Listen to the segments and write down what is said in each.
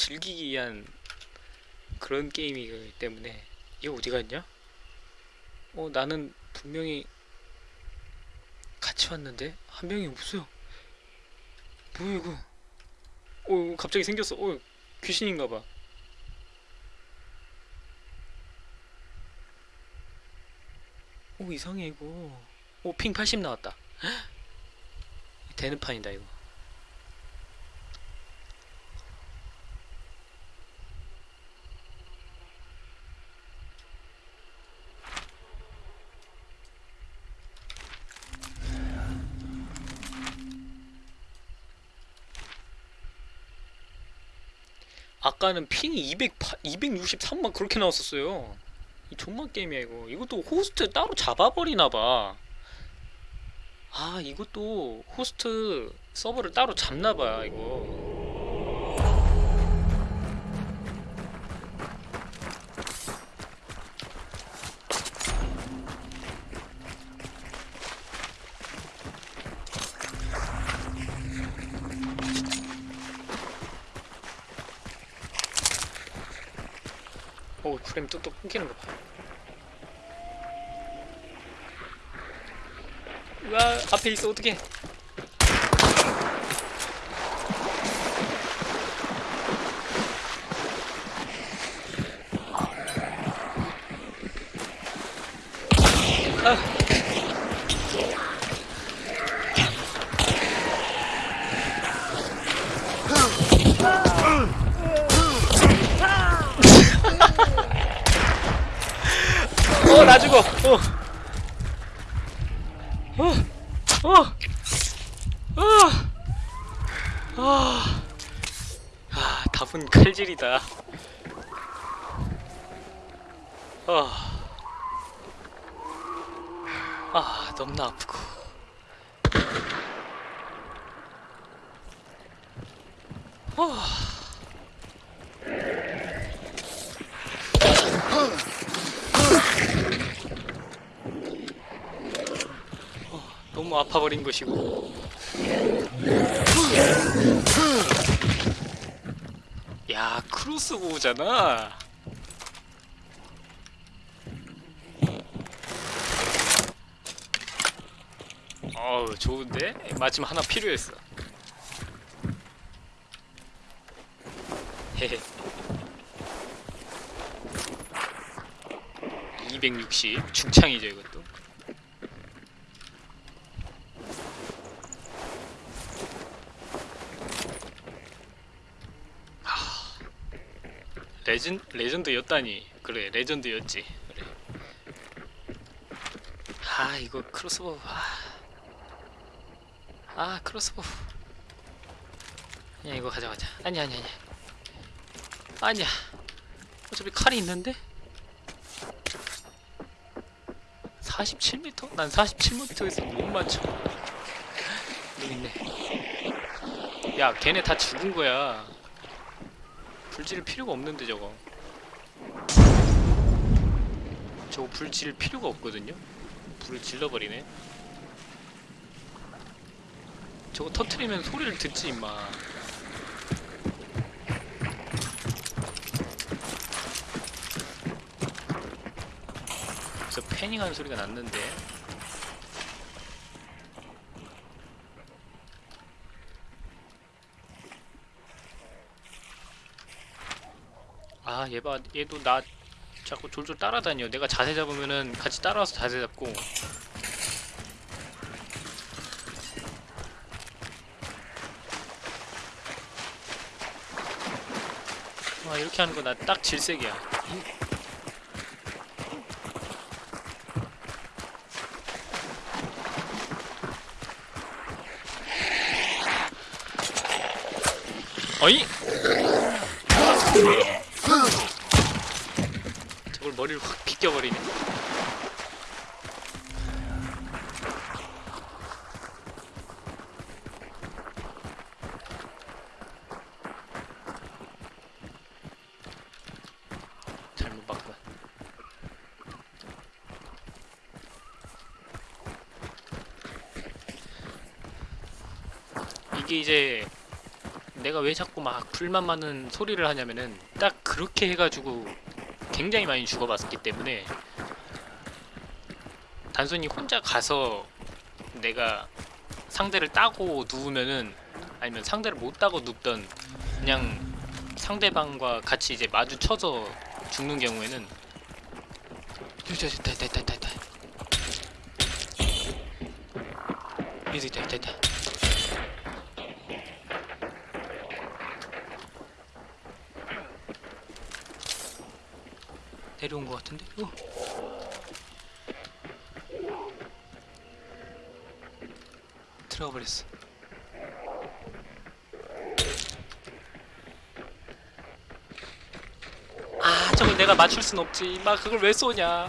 즐기기 위한 그런 게임이기 때문에 얘 어디 갔냐? 어 나는 분명히 같이 왔는데 한 명이 없어요. 뭐야 이거? 어 갑자기 생겼어. 어 귀신인가봐. 오 이상해 이거. 오핑 80 나왔다. 되는 판이다 이거. 아까는 ping이 200, 263만 그렇게 나왔었어요. 이 좆만 게임이야 이거. 이것도 호스트 따로 잡아버리나봐. 아 이것도 호스트 서버를 따로 잡나봐 이거. 앞에 있어 어떡해 아. 어, 나 죽어. 어. 어. 어. 어. 아. 아, 답은 칼질이다. 아. 아, 너무나 아프고. 아. 너무 아파버린 것이고 야 크로스보우잖아. 어우 좋은데? 마침 하나 필요했어. 헤헤. 260 중창이죠 이것도 레전 레전드였다니. 그래 레전드였지. 그래. 아 이거 crossbow 아, 아 crossbow. 야 이거 가져가자. 아니야 아니야 아니야. 아니야. 어차피 칼이 있는데? 47m? 난 47m에서 못 맞춰. 여기 있네. 야 걔네 다 죽은 거야 불 지를 필요가 없는데 저거. 저거 불 지를 필요가 없거든요? 불을 질러버리네. 저거 터트리면 소리를 듣지 임마. 그래서 패닝하는 소리가 났는데 아, 얘 봐. 얘도 나 자꾸 졸졸 따라다녀. 내가 자세 잡으면은 같이 따라와서 자세 잡고. 와, 이렇게 하는 거 나 딱 질색이야. 어이? 저걸 머리를 확 비껴버리네. 잘못 봤군. 이게 이제 내가 왜 자꾸 막 불만 많은 소리를 하냐면은 딱 그렇게 해가지고 굉장히 많이 죽어봤기 때문에 단순히 혼자 가서 내가 상대를 따고 누우면은 아니면 상대를 못 따고 눕던 그냥 상대방과 같이 이제 마주쳐서 죽는 경우에는 됐다 됐다 됐다 됐다 됐다 됐다 내려온 것 같은데? 어. 들어가 버렸어. 아, 저걸 내가 맞출 순 없지. 막 그걸 왜 쏘냐?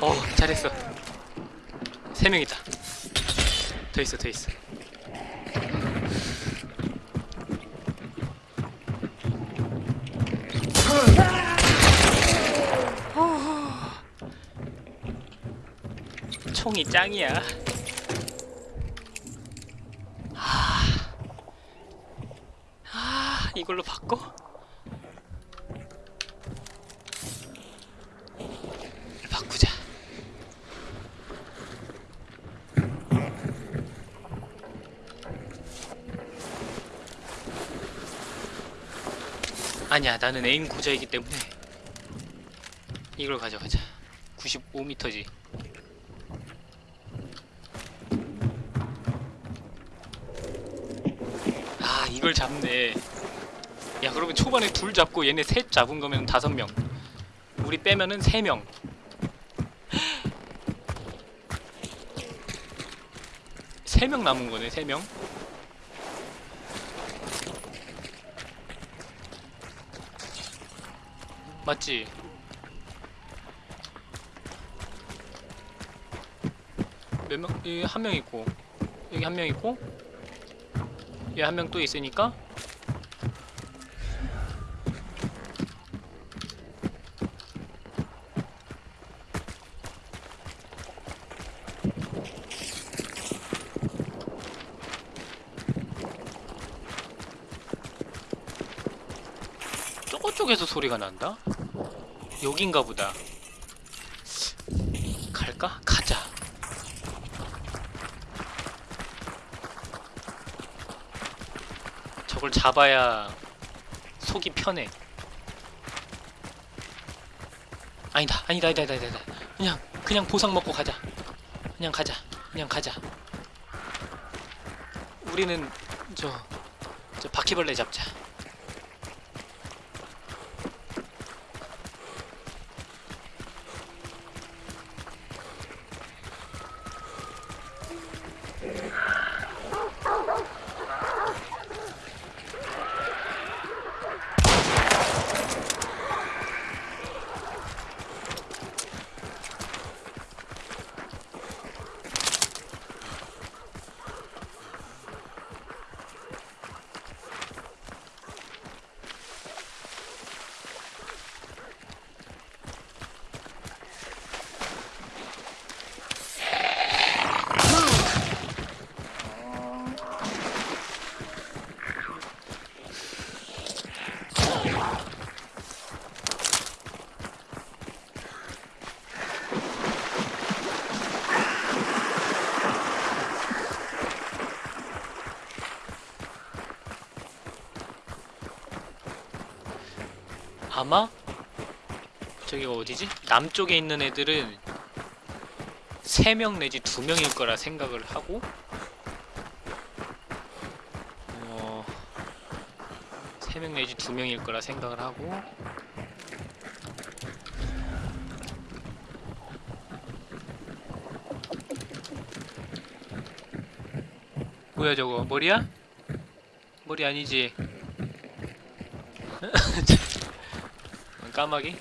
어, 잘했어. 세 명이다. 더 있어, 더 있어. 총이 짱이야. 아, 아, 이걸로 바꿔? 바꾸자. 아니야, 나는 에임 고자이기 때문에 이걸 가져가자. 95m지. 아 이걸 잡네 야 그러면 초반에 둘 잡고 얘네 셋 잡은 거면 다섯 명 우리 빼면은 세 명 세 명 남은 거네 세명 맞지? 몇 명? 여기 한 명 있고 여기 한 명 있고 얘 한 명 또 있으니까 저 쪽에서 소리가 난다? 여긴가 보다 갈까? 가자 저걸 잡아야 속이 편해. 아니다, 아니다, 아니다, 아니다, 아니다. 그냥, 그냥 보상 먹고 가자. 그냥 가자, 그냥 가자. 우리는 저, 저 바퀴벌레 잡자. 아마 저기가 어디지? 남쪽에 있는 애들은 3명 내지 2명일 거라 생각을 하고 어 3명 내지 2명일 거라 생각을 하고 뭐야 저거 머리야? 머리 아니지? 까마귀?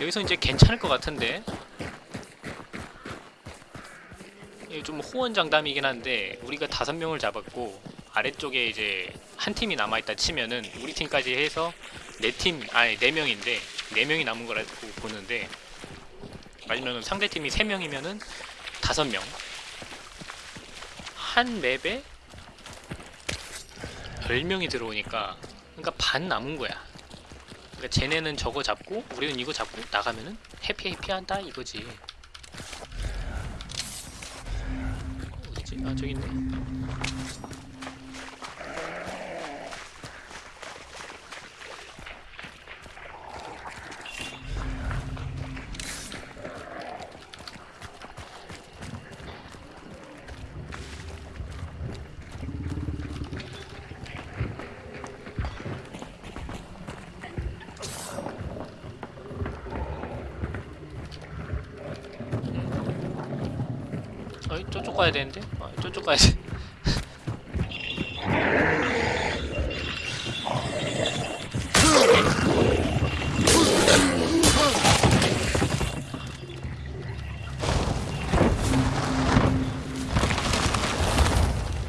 여기서 이제 괜찮을 것 같은데 좀 호언장담이긴 한데 우리가 다섯 명을 잡았고 아래쪽에 이제 한 팀이 남아있다 치면은 우리 팀까지 해서 네 팀 아니 네 명인데 네 명이 남은 거라고 보는데 아니면 상대 팀이 세 명이면은 다섯 명. 한 맵에 열 명이 들어오니까 그러니까 반 남은 거야. 그러니까 쟤네는 저거 잡고 우리는 이거 잡고 나가면은 해피 해피한다 이거지. 어디지? 아 저기 있네. 저쪽 가야 되는데? 아, 저쪽 가야 돼.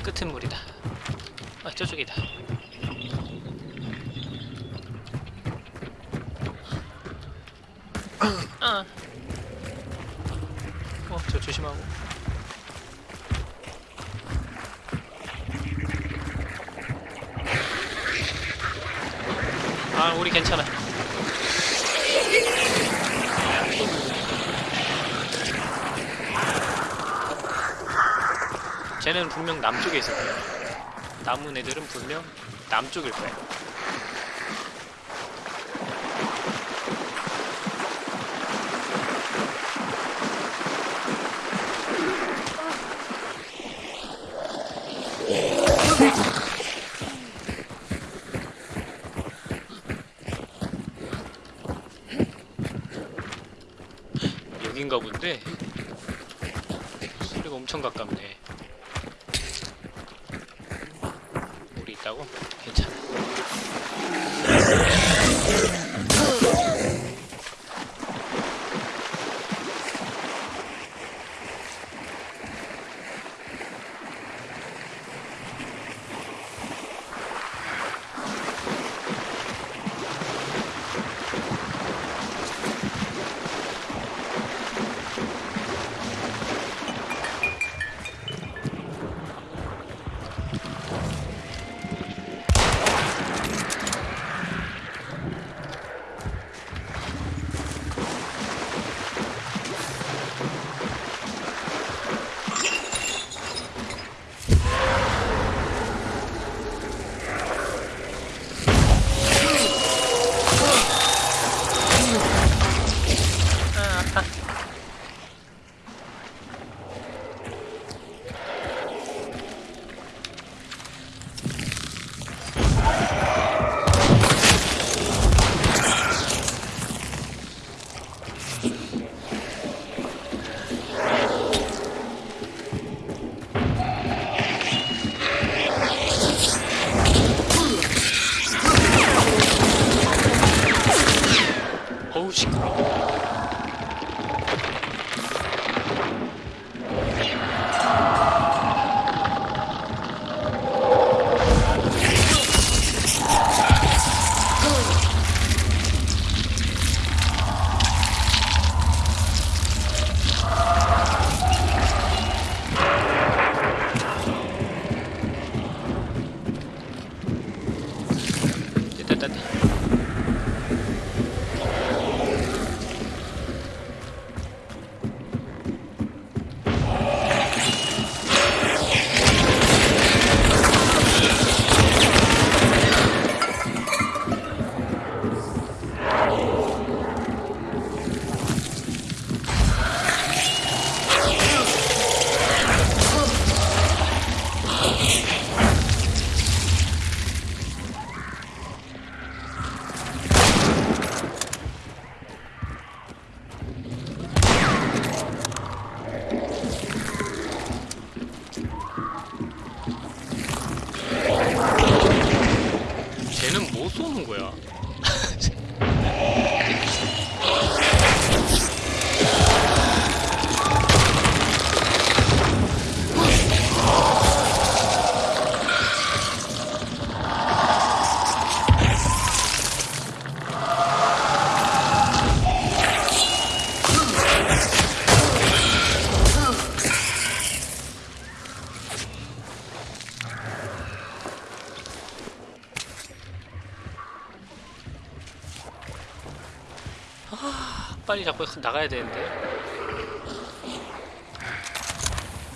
끝은 물이다. 아 저쪽이다. 아. 어, 저 조심하고. 아, 우리 괜찮아. 쟤는 분명 남쪽에 있을 거야. 남은 애들은 분명 남쪽일 거야. 여긴가 본데 소리가 엄청 가깝네 우리 있다고? 괜찮아 아 빨리 자꾸 나가야 되는데.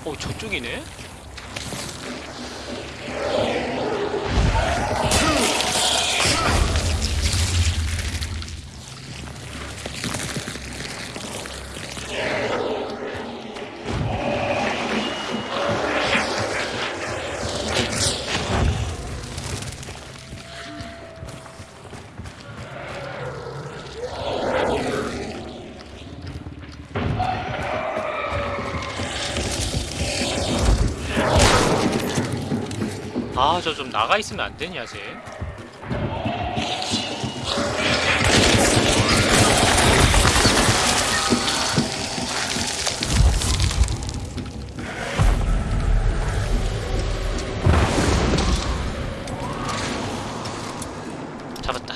어, 저쪽이네? 아, 저좀 나가 있으면 안 되냐, 쟤? 잡았다.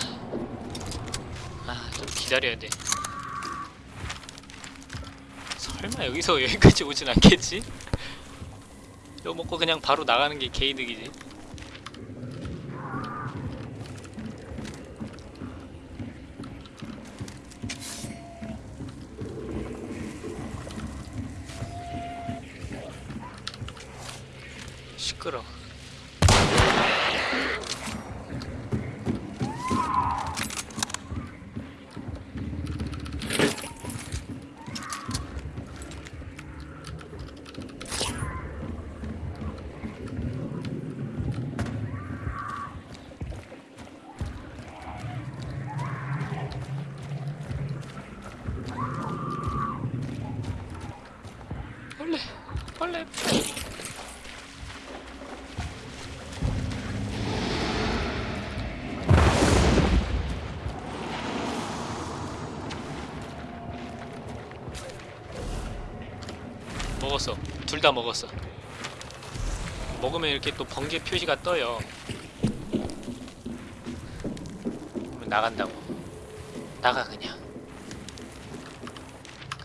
아, 좀 기다려야 돼. 설마 여기서 여기까지 오진 않겠지? 이거 먹고 그냥 바로 나가는 게 개이득이지. 시끄러. 원래 원래 먹었어. 둘 다 먹었어. 먹으면 이렇게 또 번개 표시가 떠요. 나간다고. 나가 그냥.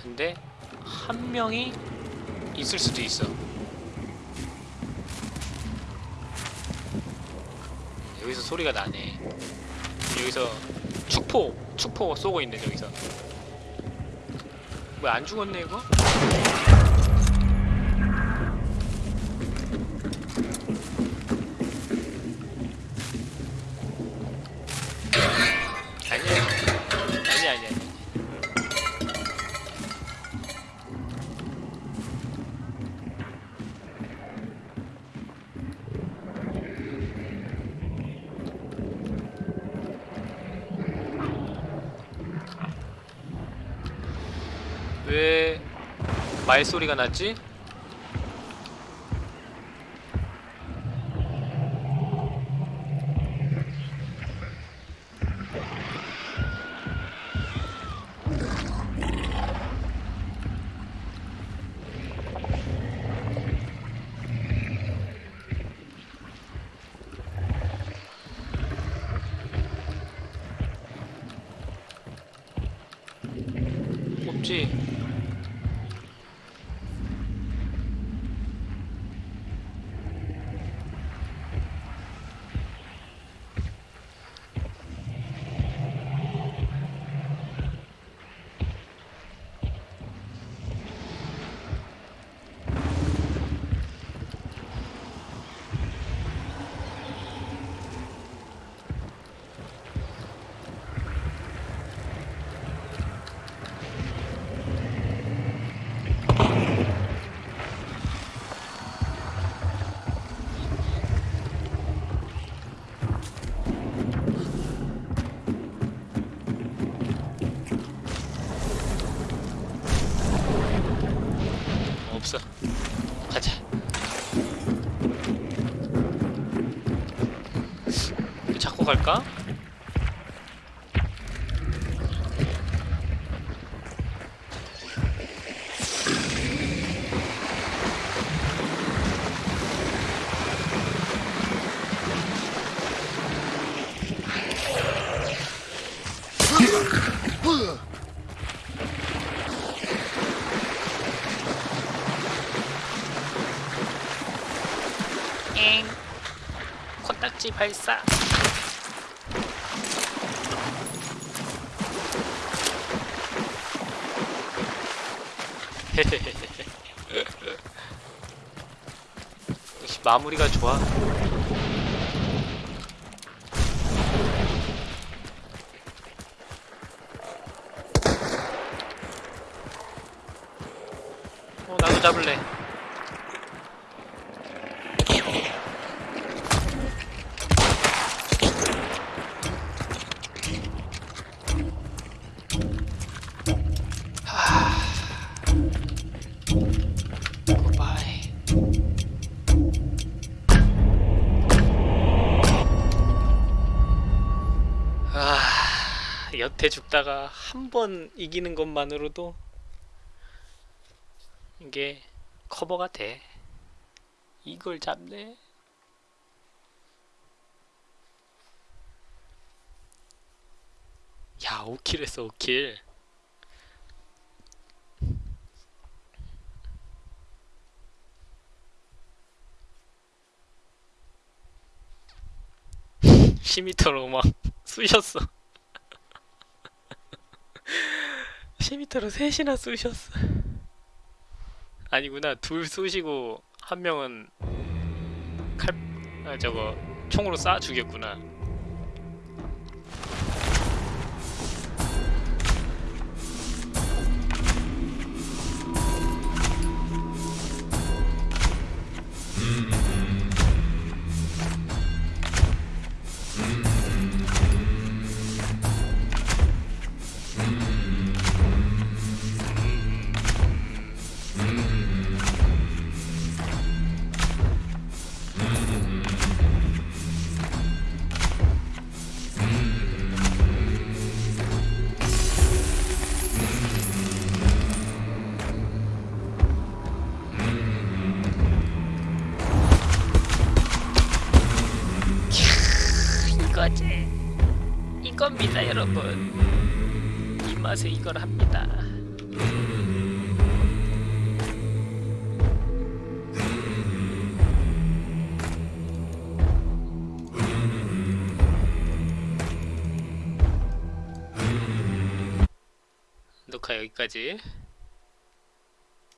근데 한 명이 있을 수도 있어. 여기서 소리가 나네. 여기서 축포, 축포 쏘고 있네 저기서. 왜 안 죽었네 이거? 말소리가 났지? 없지. 없어. 가자. 갈까? 엥. 코딱지 발사. 역시 마무리가 좋아. 여태 죽다가 한 번 이기는 것만으로도 이게 커버가 돼. 이걸 잡네. 야, 5킬 했어, 5킬. 시미터로 막 쑤셨어. 시미터로 셋이나 쑤셨어. 아니구나 둘 쏘시고 한 명은 칼 아, 저거 총으로 쏴 죽였구나. 여러분. 이 맛에 이걸 합니다. 녹화 여기까지.